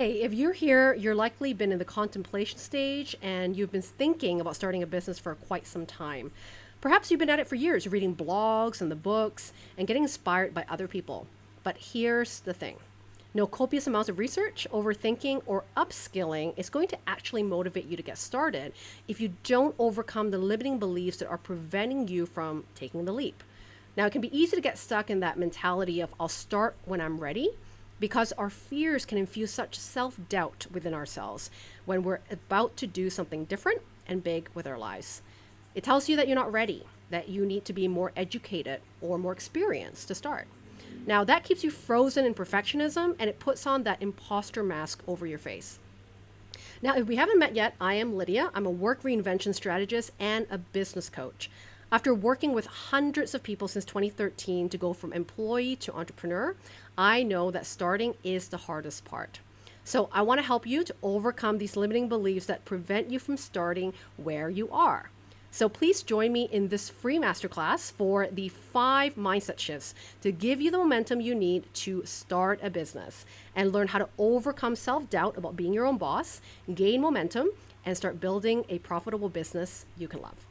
Hey, if you're here, you're likely been in the contemplation stage and you've been thinking about starting a business for quite some time. Perhaps you've been at it for years, reading blogs and the books and getting inspired by other people. But here's the thing. No copious amounts of research, overthinking, or upskilling is going to actually motivate you to get started if you don't overcome the limiting beliefs that are preventing you from taking the leap. Now, it can be easy to get stuck in that mentality of I'll start when I'm ready because our fears can infuse such self doubt within ourselves when we're about to do something different and big with our lives. It tells you that you're not ready, that you need to be more educated or more experienced to start. Now, that keeps you frozen in perfectionism and it puts on that imposter mask over your face. Now, if we haven't met yet, I am Lydia. I'm a work reinvention strategist and a business coach. After working with hundreds of people since 2013 to go from employee to entrepreneur, I know that starting is the hardest part. So I want to help you to overcome these limiting beliefs that prevent you from starting where you are. So please join me in this free masterclass for the five mindset shifts to give you the momentum you need to start a business and learn how to overcome self doubt about being your own boss, gain momentum, and start building a profitable business you can love.